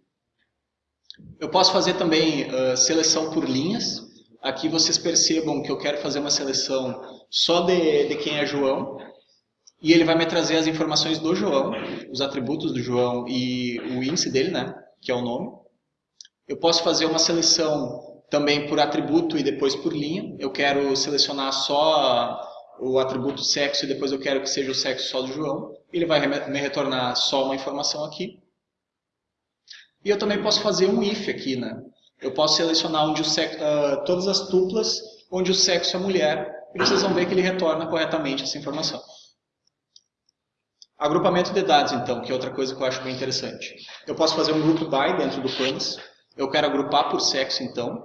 Eu posso fazer também uh, seleção por linhas. Aqui vocês percebam que eu quero fazer uma seleção só de, de quem é João. E ele vai me trazer as informações do João, os atributos do João e o índice dele, né, que é o nome. Eu posso fazer uma seleção também por atributo e depois por linha. Eu quero selecionar só o atributo sexo e depois eu quero que seja o sexo só do João. Ele vai me retornar só uma informação aqui. E eu também posso fazer um if aqui, né? Eu posso selecionar onde o sexo, uh, todas as tuplas onde o sexo é mulher e vocês vão ver que ele retorna corretamente essa informação. Agrupamento de dados, então, que é outra coisa que eu acho bem interessante. Eu posso fazer um grupo by dentro do Pandas. Eu quero agrupar por sexo, então.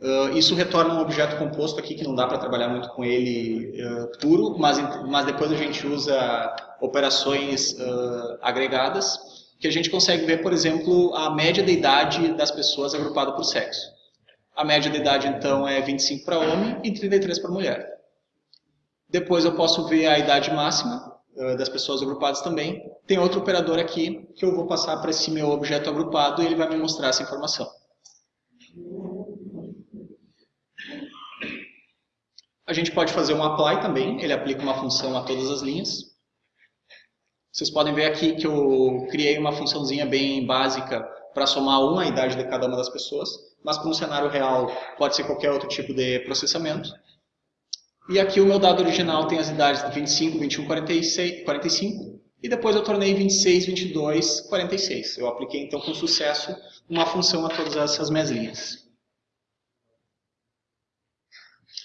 Uh, isso retorna um objeto composto aqui, que não dá para trabalhar muito com ele uh, puro, mas, mas depois a gente usa operações uh, agregadas que a gente consegue ver, por exemplo, a média de idade das pessoas agrupada por sexo. A média de idade, então, é 25 para homem e 33 para mulher. Depois eu posso ver a idade máxima das pessoas agrupadas também. Tem outro operador aqui que eu vou passar para esse meu objeto agrupado e ele vai me mostrar essa informação. A gente pode fazer um apply também, ele aplica uma função a todas as linhas. Vocês podem ver aqui que eu criei uma funçãozinha bem básica para somar uma idade de cada uma das pessoas, mas para um cenário real pode ser qualquer outro tipo de processamento. E aqui o meu dado original tem as idades de 25, 21, 46, 45, e depois eu tornei 26, 22, 46. Eu apliquei então com sucesso uma função a todas essas minhas linhas.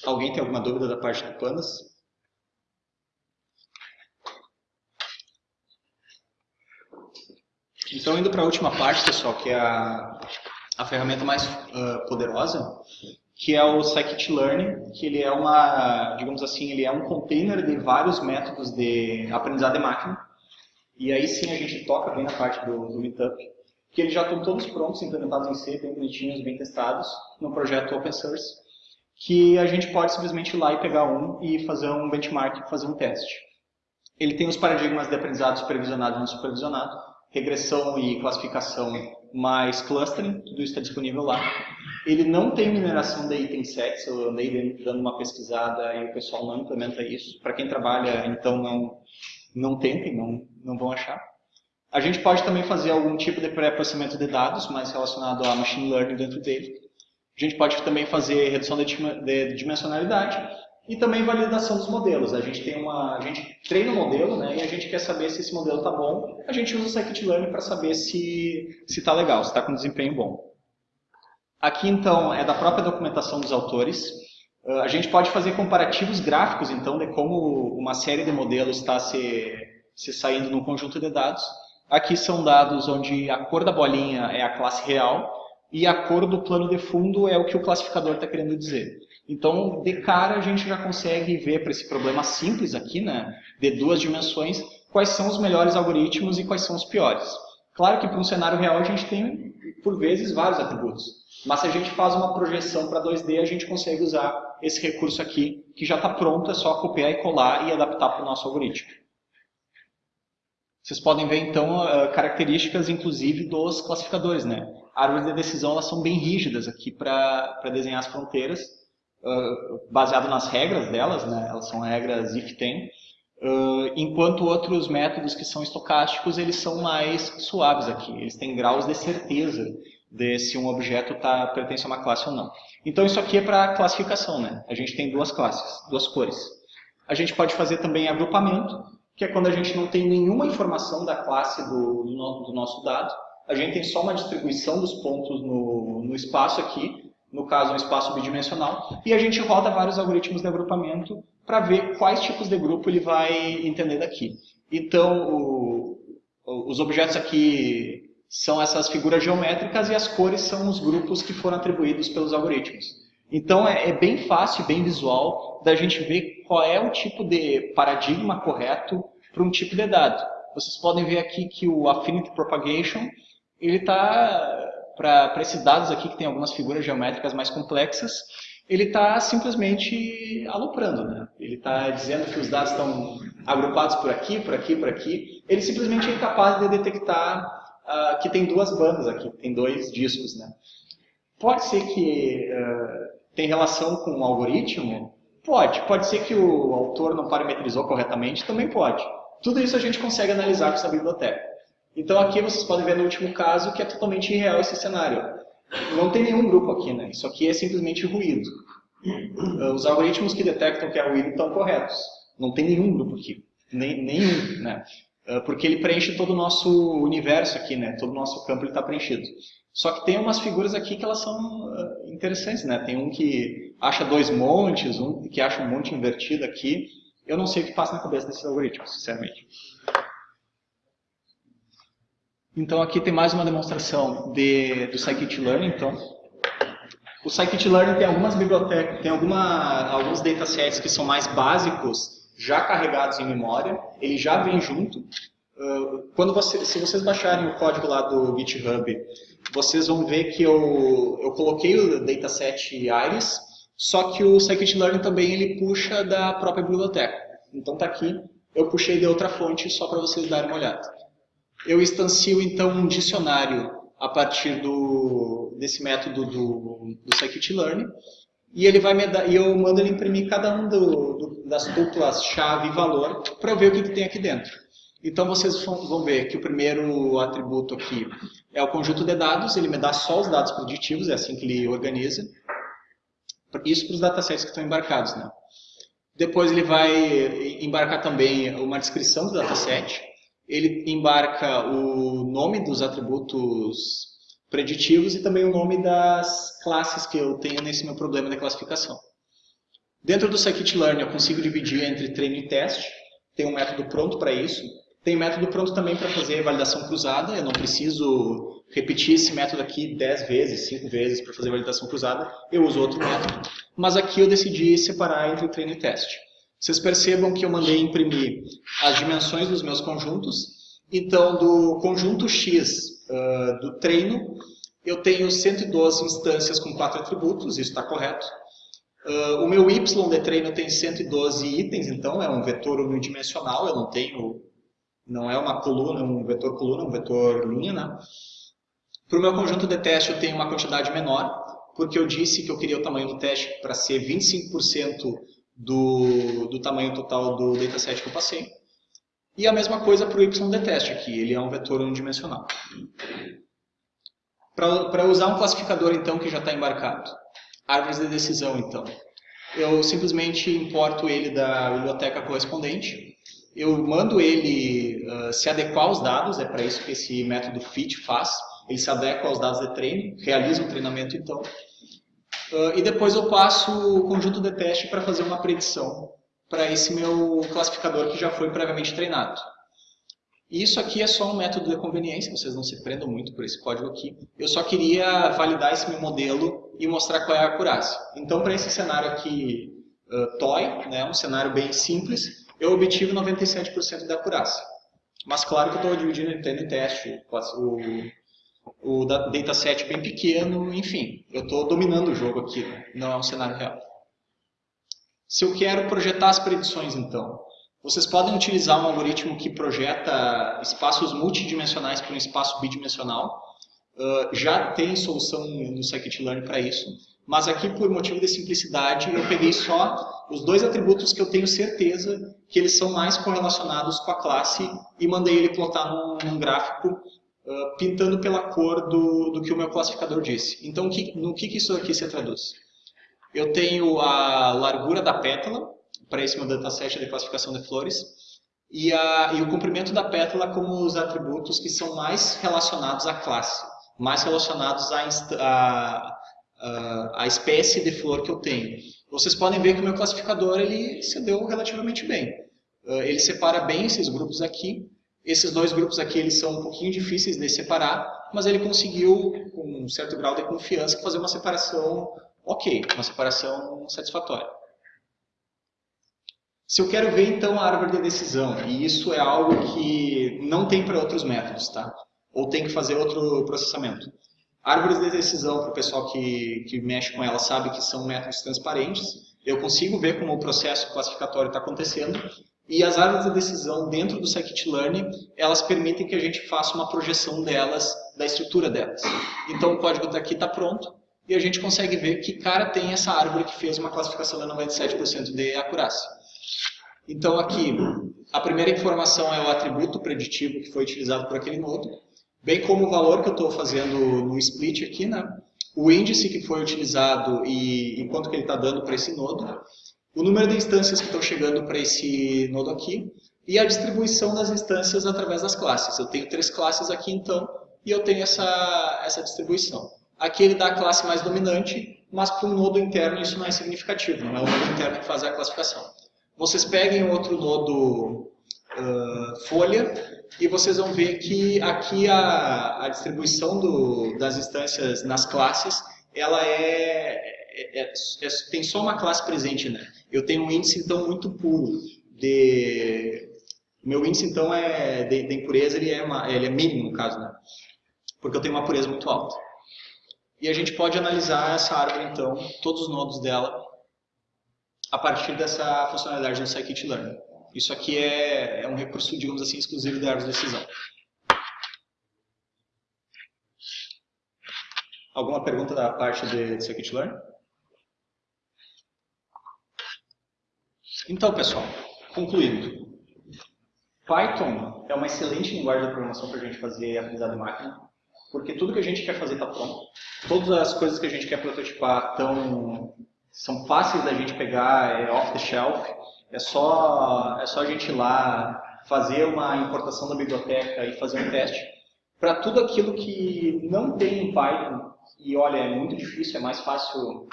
Alguém tem alguma dúvida da parte do Pandas? Então, indo para a última parte, pessoal, que é a, a ferramenta mais uh, poderosa, que é o Scikit-Learn, que ele é uma, digamos assim, ele é um container de vários métodos de aprendizado de máquina. E aí sim a gente toca bem na parte do, do Meetup, que eles já estão todos prontos, implementados em C, bem bonitinhos, bem testados, no projeto Open Source, que a gente pode simplesmente ir lá e pegar um e fazer um benchmark, fazer um teste. Ele tem os paradigmas de aprendizado supervisionado e não supervisionado, regressão e classificação mais clustering, tudo isso está disponível lá. Ele não tem mineração de item sets, eu andei dando uma pesquisada e o pessoal não implementa isso. Para quem trabalha, então não, não tentem, não, não vão achar. A gente pode também fazer algum tipo de pré-processamento de dados, mais relacionado a machine learning dentro dele. A gente pode também fazer redução de dimensionalidade e também validação dos modelos. A gente tem uma, a gente treina o modelo, né, e a gente quer saber se esse modelo está bom. A gente usa o scikit-learn para saber se se está legal, se está com desempenho bom. Aqui então é da própria documentação dos autores. Uh, a gente pode fazer comparativos gráficos então de como uma série de modelos está se, se saindo num conjunto de dados. Aqui são dados onde a cor da bolinha é a classe real e a cor do plano de fundo é o que o classificador está querendo dizer. Então, de cara, a gente já consegue ver para esse problema simples aqui, né, de duas dimensões, quais são os melhores algoritmos e quais são os piores. Claro que para um cenário real a gente tem, por vezes, vários atributos. Mas se a gente faz uma projeção para 2D, a gente consegue usar esse recurso aqui, que já está pronto, é só copiar e colar e adaptar para o nosso algoritmo. Vocês podem ver, então, ah, características, inclusive, dos classificadores. Né? Árvores de decisão elas são bem rígidas aqui para desenhar as fronteiras, baseado nas regras delas, né? elas são regras if-then, uh, enquanto outros métodos que são estocásticos, eles são mais suaves aqui, eles têm graus de certeza de se um objeto tá, pertence a uma classe ou não. Então isso aqui é para classificação, né? a gente tem duas classes, duas cores. A gente pode fazer também agrupamento, que é quando a gente não tem nenhuma informação da classe do, do, do nosso dado, a gente tem só uma distribuição dos pontos no, no espaço aqui, no caso um espaço bidimensional, e a gente roda vários algoritmos de agrupamento para ver quais tipos de grupo ele vai entender daqui. Então, o, os objetos aqui são essas figuras geométricas e as cores são os grupos que foram atribuídos pelos algoritmos. Então, é, é bem fácil bem visual da gente ver qual é o tipo de paradigma correto para um tipo de dado. Vocês podem ver aqui que o Affinity Propagation ele está, para esses dados aqui que tem algumas figuras geométricas mais complexas, ele está simplesmente aloprando, né? Ele está dizendo que os dados estão agrupados por aqui, por aqui, por aqui. Ele simplesmente é incapaz de detectar uh, que tem duas bandas aqui, tem dois discos, né? Pode ser que uh, tem relação com o algoritmo? Pode. Pode ser que o autor não parametrizou corretamente? Também pode. Tudo isso a gente consegue analisar com essa biblioteca. Então aqui vocês podem ver no último caso que é totalmente irreal esse cenário. Não tem nenhum grupo aqui, né? Isso aqui é simplesmente ruído. Os algoritmos que detectam que é ruído estão corretos. Não tem nenhum grupo aqui. Nem, nenhum, né? Porque ele preenche todo o nosso universo aqui, né? Todo o nosso campo está preenchido. Só que tem umas figuras aqui que elas são interessantes, né? Tem um que acha dois montes, um que acha um monte invertido aqui. Eu não sei o que passa na cabeça desses algoritmos, sinceramente. Então aqui tem mais uma demonstração de, do Scikit-Learn, então. O Scikit-Learn tem algumas bibliotecas, tem alguma, alguns datasets que são mais básicos, já carregados em memória, ele já vem junto. Quando você, se vocês baixarem o código lá do GitHub, vocês vão ver que eu, eu coloquei o dataset Iris, só que o Scikit-Learn também ele puxa da própria biblioteca. Então está aqui, eu puxei de outra fonte só para vocês darem uma olhada. Eu instancio então um dicionário a partir do, desse método do, do Scikit-Learn e ele vai me dar, e eu mando ele imprimir cada um do, do, das tuplas chave e valor para ver o que, que tem aqui dentro. Então vocês vão ver que o primeiro atributo aqui é o conjunto de dados, ele me dá só os dados preditivos, é assim que ele organiza. Isso para os datasets que estão embarcados. Né? Depois ele vai embarcar também uma descrição do dataset, ele embarca o nome dos atributos preditivos e também o nome das classes que eu tenho nesse meu problema de classificação. Dentro do scikit-learn eu consigo dividir entre treino e teste, tem um método pronto para isso. Tem método pronto também para fazer validação cruzada, eu não preciso repetir esse método aqui 10 vezes, 5 vezes para fazer validação cruzada, eu uso outro método. Mas aqui eu decidi separar entre treino e teste. Vocês percebam que eu mandei imprimir as dimensões dos meus conjuntos. Então, do conjunto X uh, do treino, eu tenho 112 instâncias com 4 atributos, isso está correto. Uh, o meu Y de treino tem 112 itens, então é um vetor unidimensional, eu não tenho, não é uma coluna, um vetor coluna, um vetor linha, né? Para o meu conjunto de teste eu tenho uma quantidade menor, porque eu disse que eu queria o tamanho do teste para ser 25% do, do tamanho total do dataset que eu passei. E a mesma coisa para o YDTest aqui, ele é um vetor unidimensional. Para usar um classificador, então, que já está embarcado, árvores de decisão, então, eu simplesmente importo ele da biblioteca correspondente, eu mando ele uh, se adequar aos dados, é para isso que esse método fit faz, ele se adequa aos dados de treino, realiza o treinamento, então, Uh, e depois eu passo o conjunto de teste para fazer uma predição para esse meu classificador que já foi previamente treinado. Isso aqui é só um método de conveniência, vocês não se prendam muito por esse código aqui. Eu só queria validar esse meu modelo e mostrar qual é a acurácia. Então, para esse cenário aqui, uh, né, um cenário bem simples, eu obtive 97% da acurácia. Mas claro que eu estou dividindo entre teste, o, o dataset bem pequeno, enfim, eu estou dominando o jogo aqui, não é um cenário real. Se eu quero projetar as predições, então, vocês podem utilizar um algoritmo que projeta espaços multidimensionais para um espaço bidimensional. Uh, já tem solução no scikit-learn para isso, mas aqui, por motivo de simplicidade, eu peguei só os dois atributos que eu tenho certeza que eles são mais correlacionados com a classe e mandei ele plotar num, num gráfico uh, pintando pela cor do, do que o meu classificador disse. Então, que, no que, que isso aqui se traduz? Eu tenho a largura da pétala, para esse meu dataset de classificação de flores, e, a, e o comprimento da pétala como os atributos que são mais relacionados à classe, mais relacionados à, à, à, à espécie de flor que eu tenho. Vocês podem ver que o meu classificador ele se deu relativamente bem. Ele separa bem esses grupos aqui, esses dois grupos aqui eles são um pouquinho difíceis de separar, mas ele conseguiu, com um certo grau de confiança, fazer uma separação ok, uma separação satisfatória. Se eu quero ver então a árvore de decisão, e isso é algo que não tem para outros métodos, tá? Ou tem que fazer outro processamento? Árvores de decisão, para o pessoal que, que mexe com ela, sabe que são métodos transparentes. Eu consigo ver como o processo classificatório está acontecendo. E as árvores de decisão dentro do scikit-learn, elas permitem que a gente faça uma projeção delas, da estrutura delas. Então o código daqui está pronto e a gente consegue ver que cara tem essa árvore que fez uma classificação de 97% de acurácia. Então aqui, a primeira informação é o atributo preditivo que foi utilizado por aquele nodo bem como o valor que eu estou fazendo no split aqui, né? o índice que foi utilizado e, e quanto que ele está dando para esse nodo, o número de instâncias que estão chegando para esse nodo aqui, e a distribuição das instâncias através das classes. Eu tenho três classes aqui, então, e eu tenho essa, essa distribuição. Aqui ele dá a classe mais dominante, mas para um nodo interno isso não é significativo, não é o nodo interno que faz a classificação. Vocês peguem outro nodo uh, folha e vocês vão ver que aqui a, a distribuição do, das instâncias nas classes, ela é, é, é, é, tem só uma classe presente, né? Eu tenho um índice, então, muito puro de... Meu índice, então, é, de, de impureza, ele é, uma, ele é mínimo, no caso, né? Porque eu tenho uma pureza muito alta. E a gente pode analisar essa árvore, então, todos os nodos dela, a partir dessa funcionalidade do scikit-learn. Isso aqui é, é um recurso, digamos assim, exclusivo da árvore de decisão. Alguma pergunta da parte de, de scikit-learn? Então, pessoal, concluindo. Python é uma excelente linguagem de programação para a gente fazer aprendizado de máquina, porque tudo que a gente quer fazer está pronto. Todas as coisas que a gente quer prototipar tão, são fáceis da gente pegar, é off the shelf, é só, é só a gente ir lá, fazer uma importação da biblioteca e fazer um teste. Para tudo aquilo que não tem em Python, e olha, é muito difícil, é mais fácil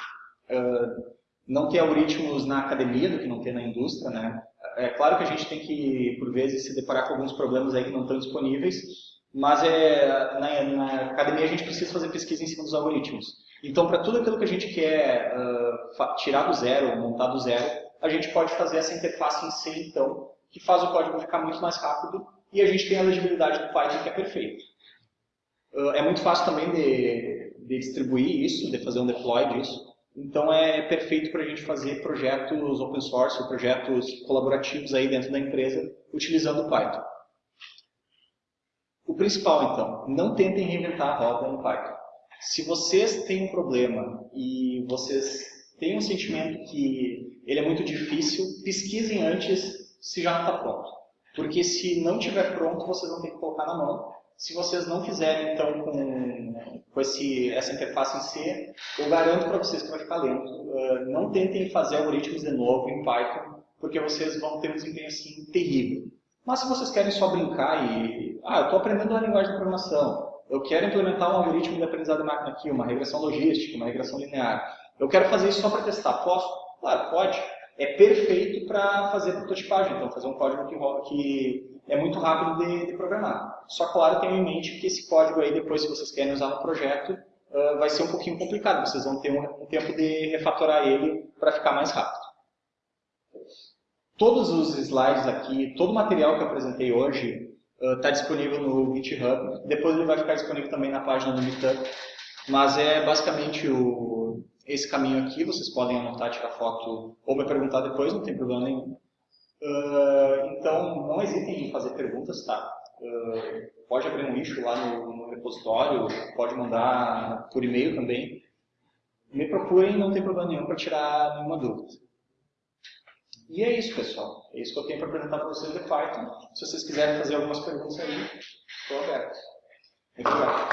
uh, não ter algoritmos na academia do que não ter na indústria, né? É claro que a gente tem que, por vezes, se deparar com alguns problemas aí que não estão disponíveis, mas é, na, na academia a gente precisa fazer pesquisa em cima dos algoritmos. Então, para tudo aquilo que a gente quer uh, tirar do zero, montar do zero, a gente pode fazer essa interface em C, então, que faz o código ficar muito mais rápido e a gente tem a legibilidade do Python que é perfeito. Uh, é muito fácil também de, de, distribuir isso, de fazer um deploy disso. Então é perfeito para a gente fazer projetos open source, projetos colaborativos aí dentro da empresa, utilizando o Python. O principal, então, não tentem reinventar a roda em Python. Se vocês têm um problema e vocês têm um sentimento que ele é muito difícil, pesquisem antes se já não está pronto. Porque se não estiver pronto, vocês vão ter que colocar na mão. Se vocês não fizerem, então, com, com esse, essa interface em C, eu garanto para vocês que vai ficar lento. Uh, não tentem fazer algoritmos de novo em Python, porque vocês vão ter um desempenho assim terrível. Mas se vocês querem só brincar e... Ah, eu estou aprendendo uma linguagem de programação. Eu quero implementar um algoritmo de aprendizado de máquina aqui, uma regressão logística, uma regressão linear. Eu quero fazer isso só para testar. Posso? Claro, pode. É perfeito para fazer prototipagem, então fazer um código que, que é muito rápido de, de, programar. Só, claro, tenham em mente que esse código aí, depois, se vocês querem usar no projeto, uh, vai ser um pouquinho complicado. Vocês vão ter um, um tempo de refatorar ele para ficar mais rápido. Todos os slides aqui, todo o material que eu apresentei hoje está uh, disponível no GitHub. Depois ele vai ficar disponível também na página do GitHub. Mas é basicamente o, esse caminho aqui, vocês podem anotar, tirar foto ou me perguntar depois, não tem problema nenhum. Uh, então, não hesitem em fazer perguntas, tá? Uh, pode abrir um lixo lá no, no repositório, pode mandar por e-mail também. Me procurem, não tem problema nenhum para tirar nenhuma dúvida. E é isso, pessoal. É isso que eu tenho para apresentar para vocês de Python. Se vocês quiserem fazer algumas perguntas aí, estou aberto. Muito obrigado.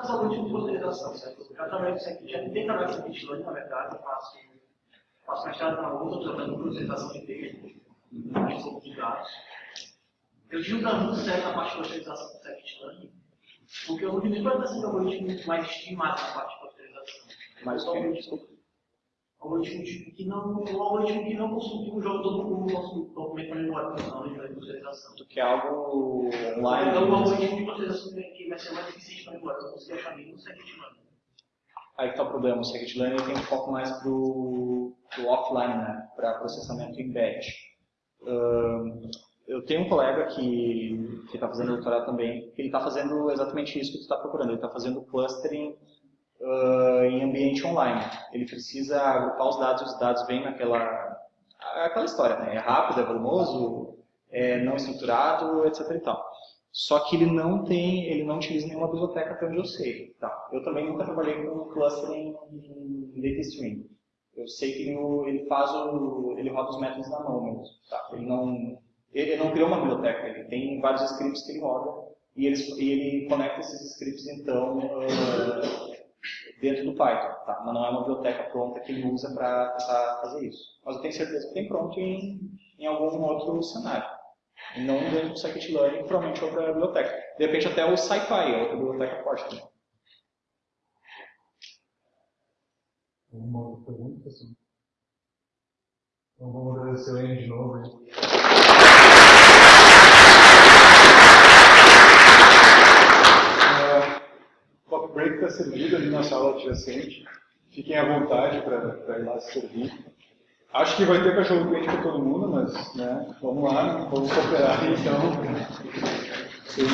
Caso algoritmo de roteirização, certo? Eu trabalho isso aqui, já tentei trabalhar com Bitload, na verdade, eu faço, faço mestrado na USP, trabalhando com roteirização de texto, gestão de dados. Eu tive um muito sério na parte de roteirização com Scikit-Learn, porque eu não tive nem ser um algoritmo mais estimado na parte de roteirização. Mas o algoritmo, algoritmo que não, um algoritmo que não consulta o jogo todo o nosso documento para roteirização. Tu quer algo online? Um algoritmo de roteirização que vai ser mais para. Eu achar Scikit-Learn. Aí que está o problema, o scikit-learn tem um foco mais para o offline, né? para processamento em batch. Uh, eu tenho um colega que está fazendo doutorado também, que ele está fazendo exatamente isso que tu está procurando, ele está fazendo clustering uh, em ambiente online. Ele precisa agrupar os dados, os dados vêm naquela aquela história, né? é rápido, é volumoso, é não estruturado, etc. Só que ele não tem, ele não utiliza nenhuma biblioteca até onde eu sei. Tá? Eu também nunca trabalhei com clustering em data stream. Eu sei que ele, faz o, ele roda os métodos na mão mesmo. Tá? Ele não, ele não criou uma biblioteca, ele tem vários scripts que ele roda e ele, e ele conecta esses scripts então uh, dentro do Python, tá? mas não é uma biblioteca pronta que ele usa para fazer isso. Mas eu tenho certeza que tem pronto em, em algum outro cenário. E não dentro do scikit-learn, provavelmente outra biblioteca. De repente até o SciPy, é outra biblioteca forte também. Uma outra pergunta, sim. Então vamos agradecer o Enio de novo. Hein? O coffee break está servido ali na sala adjacente. Fiquem à vontade para ir lá se servir. Acho que vai ter cachorro quente para todo mundo, mas né, vamos lá, vamos cooperar então. Sim,